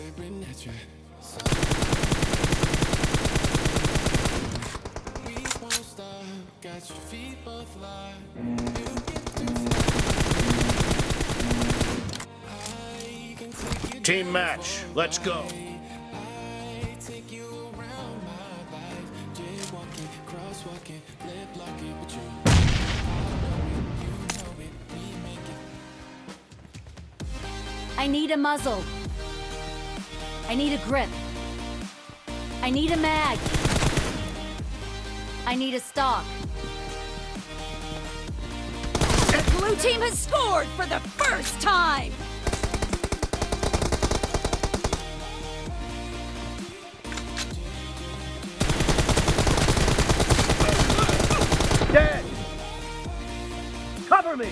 at you. We won't stop, got your feet both locked. You get you Team match, let's go. I need a muzzle. I need a grip. I need a mag. I need a stock. The blue team has scored for the first time! Dead! Cover me!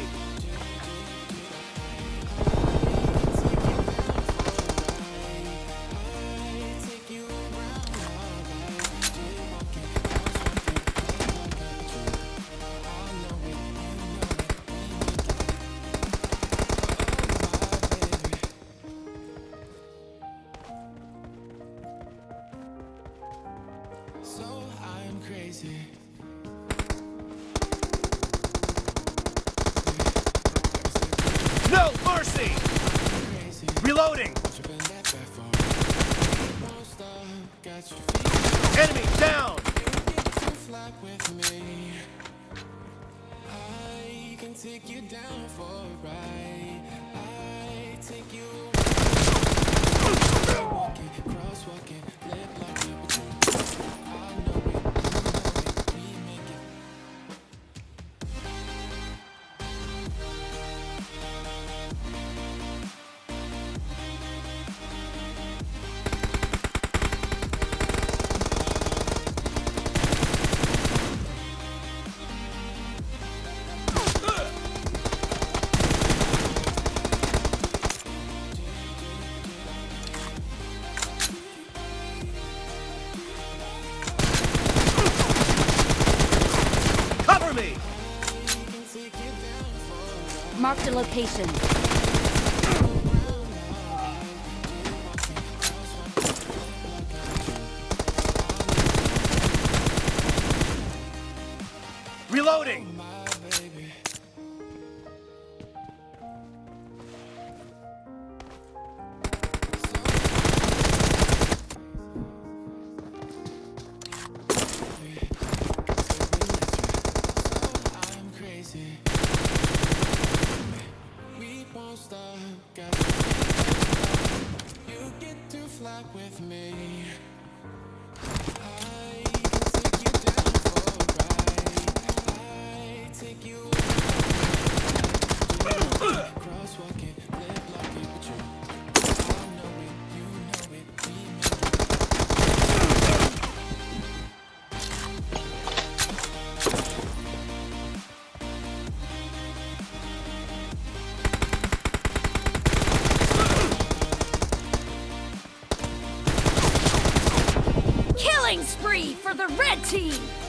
Take you walking, crosswalking, lip locking, location. For the red team!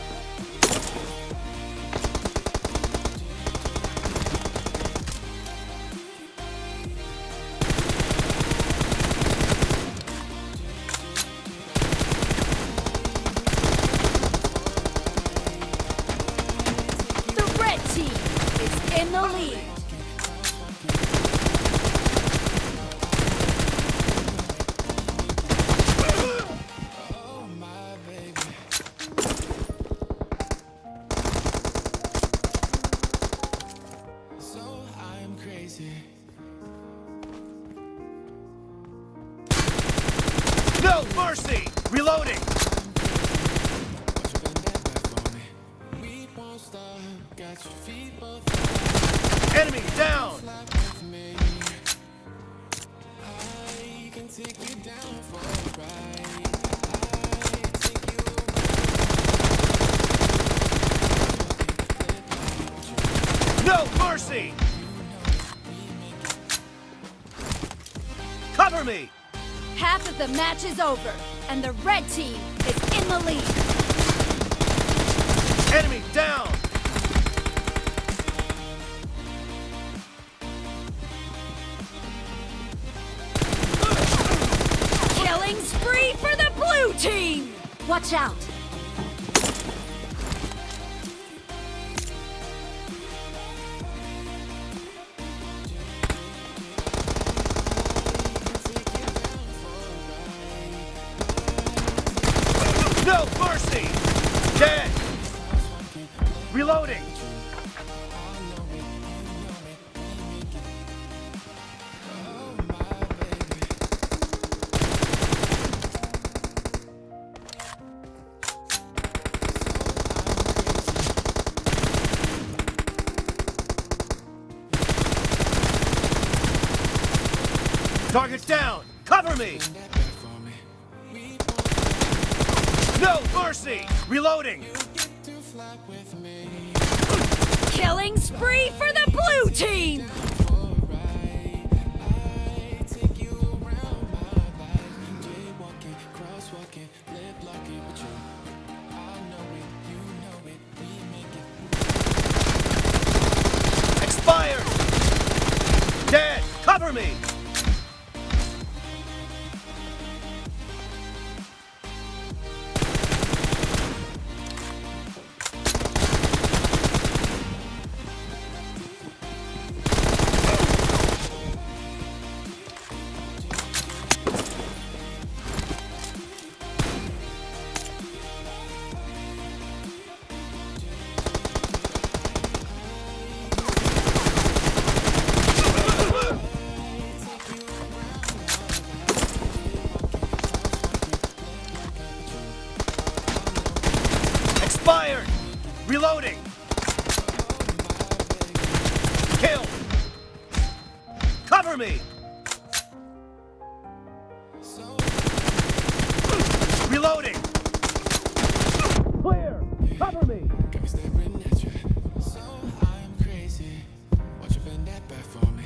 No mercy! Cover me! Half of the match is over, and the red team is in the lead. Enemy down! Killing spree for the blue team! Watch out! Me! No mercy! Reloading! Killing spree for the blue team! Expired! Dead! Cover me! Me! Reloading! Clear! Cover me! Got me staring at you. So I'm crazy. Watch you bend that back for me.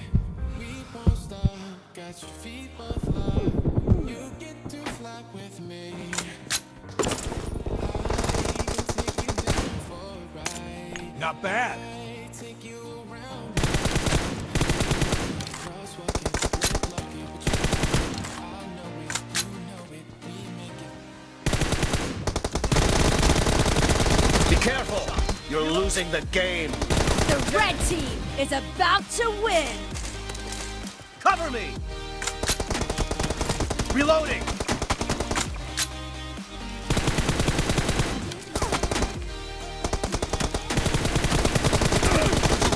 We won't stop. Your feet both up. You get to fly with me. Take you down for a ride. Not bad. Careful! You're losing the game! The red team is about to win! Cover me! Reloading!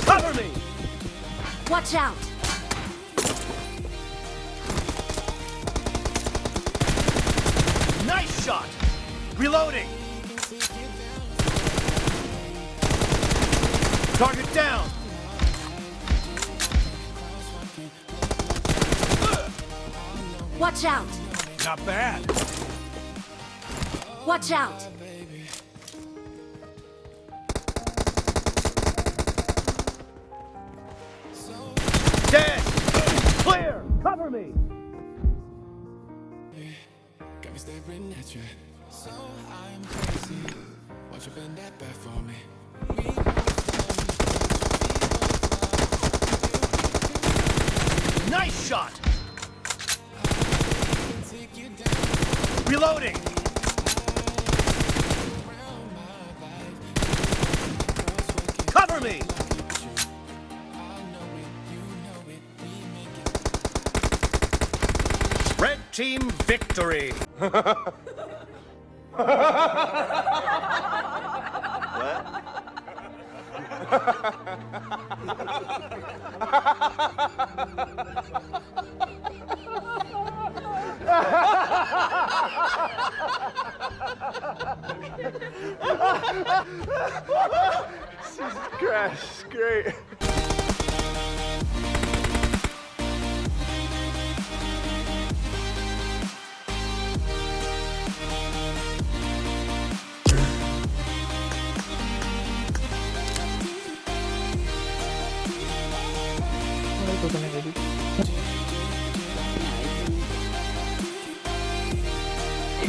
Cover me! Watch out! Nice shot! Reloading! Target down! Watch out! Not bad. Watch out! Dead! Clear! Cover me! Got me staring at you. So I'm crazy. Watch you bend that back for me. Team victory! Crash, great.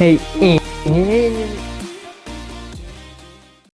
Hey.